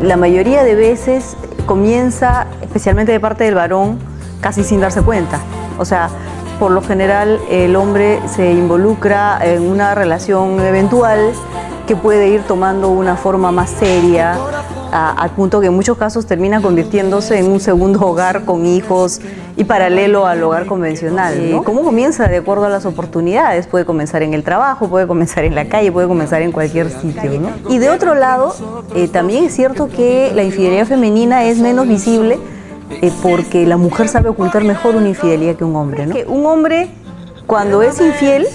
la mayoría de veces comienza, especialmente de parte del varón, casi sin darse cuenta. O sea, por lo general el hombre se involucra en una relación eventual que puede ir tomando una forma más seria, al punto que en muchos casos termina convirtiéndose en un segundo hogar con hijos y paralelo al hogar convencional. ¿Cómo comienza? De acuerdo a las oportunidades. Puede comenzar en el trabajo, puede comenzar en la calle, puede comenzar en cualquier sitio. Y de otro lado, eh, también es cierto que la infidelidad femenina es menos visible eh, porque la mujer sabe ocultar mejor una infidelidad que un hombre. ¿no? Que un hombre, cuando es infiel,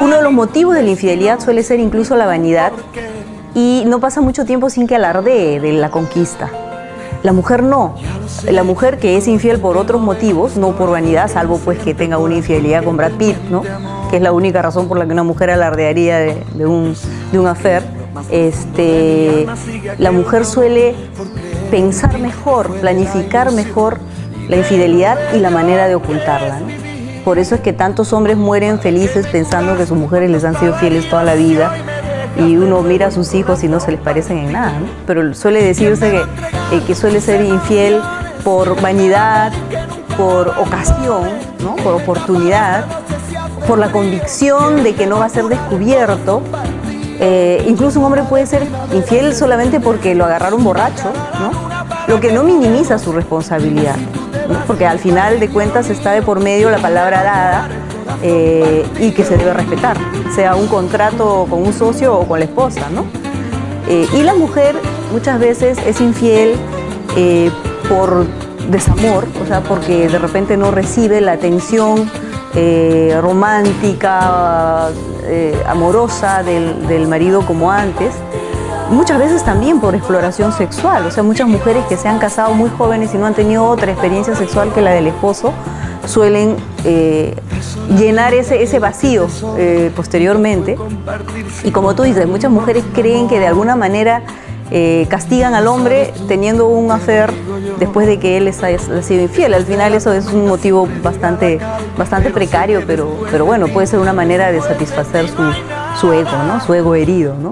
uno de los motivos de la infidelidad suele ser incluso la vanidad y no pasa mucho tiempo sin que alardee de la conquista. La mujer no. La mujer que es infiel por otros motivos, no por vanidad, salvo pues que tenga una infidelidad con Brad Pitt, ¿no? que es la única razón por la que una mujer alardearía de, un, de un affair, este, la mujer suele pensar mejor, planificar mejor la infidelidad y la manera de ocultarla. Por eso es que tantos hombres mueren felices pensando que sus mujeres les han sido fieles toda la vida y uno mira a sus hijos y no se les parecen en nada. Pero suele decirse que, eh, que suele ser infiel por vanidad, por ocasión, por oportunidad, por la convicción de que no va a ser descubierto. Eh, incluso un hombre puede ser infiel solamente porque lo agarraron borracho, lo que no minimiza su responsabilidad, porque al final de cuentas está de por medio la palabra dada eh, y que se debe respetar, sea un contrato con un socio o con la esposa. ¿no? Eh, y la mujer muchas veces es infiel eh, por desamor, o sea, porque de repente no recibe la atención romántica, amorosa del, del marido como antes, muchas veces también por exploración sexual, o sea, muchas mujeres que se han casado muy jóvenes y no han tenido otra experiencia sexual que la del esposo, suelen eh, llenar ese, ese vacío eh, posteriormente. Y como tú dices, muchas mujeres creen que de alguna manera eh, castigan al hombre teniendo un affair después de que él les haya sido infiel. Al final eso es un motivo bastante, bastante precario, pero, pero bueno, puede ser una manera de satisfacer su, su ego, ¿no? su ego herido. ¿no?